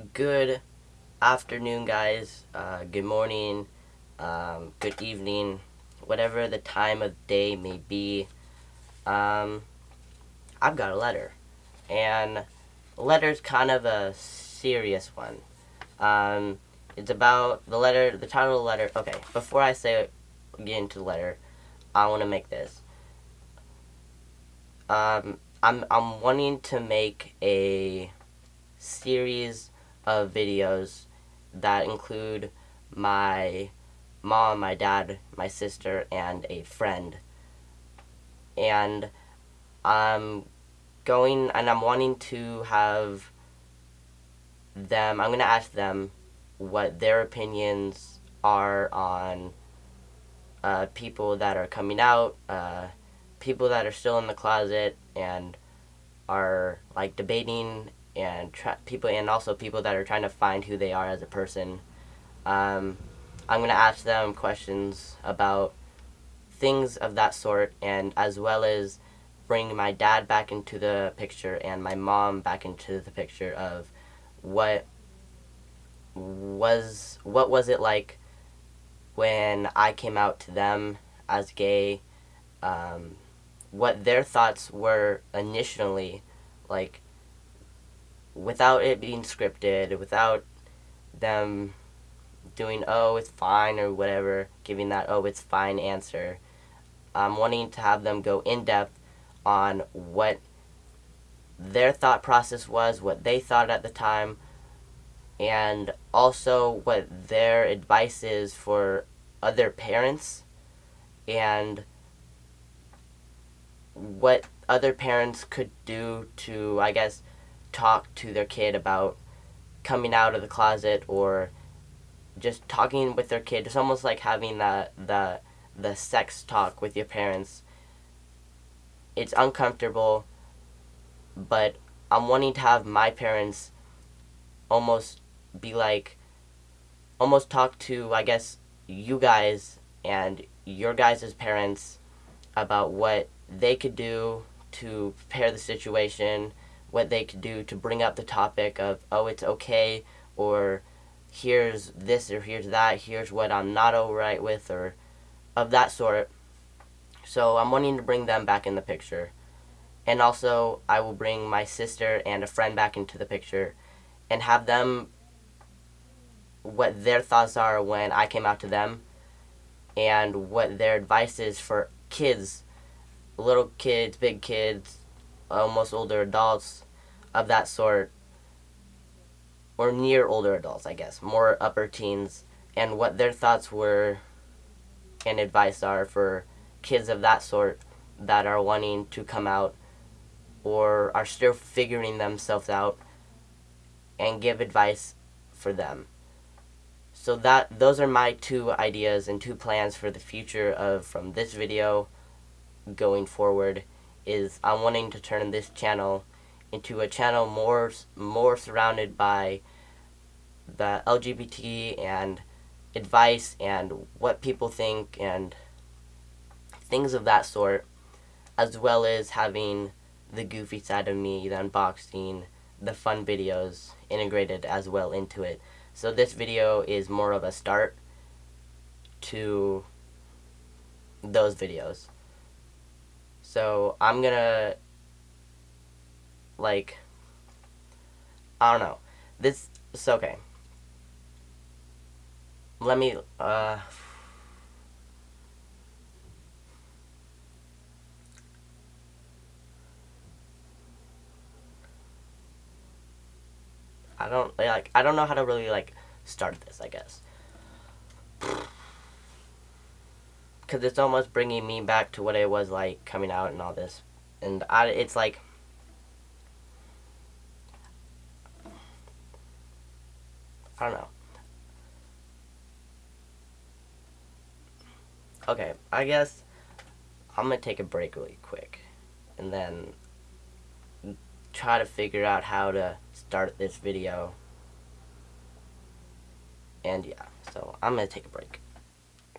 good afternoon, guys. Uh, good morning, um, good evening, whatever the time of day may be. Um, I've got a letter, and letter's kind of a serious one. Um, it's about the letter, the title of the letter. Okay, before I say get into the letter, I want to make this. Um, I'm I'm wanting to make a series of videos that include my mom, my dad, my sister, and a friend. And I'm going and I'm wanting to have them, I'm going to ask them what their opinions are on uh, people that are coming out, uh, people that are still in the closet, and are like debating and people and also people that are trying to find who they are as a person. Um, I'm gonna ask them questions about things of that sort, and as well as bring my dad back into the picture and my mom back into the picture of what was what was it like when I came out to them as gay, um, what their thoughts were initially, like without it being scripted, without them doing, oh, it's fine or whatever, giving that, oh, it's fine answer. I'm wanting to have them go in depth on what their thought process was, what they thought at the time, and also what their advice is for other parents and what other parents could do to, I guess, talk to their kid about coming out of the closet or just talking with their kid. It's almost like having the the the sex talk with your parents. It's uncomfortable, but I'm wanting to have my parents almost be like almost talk to I guess you guys and your guys' parents about what they could do to prepare the situation what they could do to bring up the topic of, oh, it's okay, or here's this, or here's that, here's what I'm not alright with, or of that sort. So I'm wanting to bring them back in the picture. And also, I will bring my sister and a friend back into the picture and have them what their thoughts are when I came out to them and what their advice is for kids, little kids, big kids, almost older adults of that sort, or near older adults, I guess, more upper teens, and what their thoughts were and advice are for kids of that sort that are wanting to come out or are still figuring themselves out and give advice for them. So that those are my two ideas and two plans for the future of from this video going forward is I'm wanting to turn this channel into a channel more more surrounded by the LGBT and advice and what people think and things of that sort as well as having the goofy side of me, the unboxing, the fun videos integrated as well into it. So this video is more of a start to those videos. So I'm gonna like I don't know. This it's okay. Let me uh I don't like I don't know how to really like start this, I guess. Cuz it's almost bringing me back to what it was like coming out and all this. And I it's like I don't know. Okay, I guess I'm gonna take a break really quick and then try to figure out how to start this video. And yeah, so I'm gonna take a break.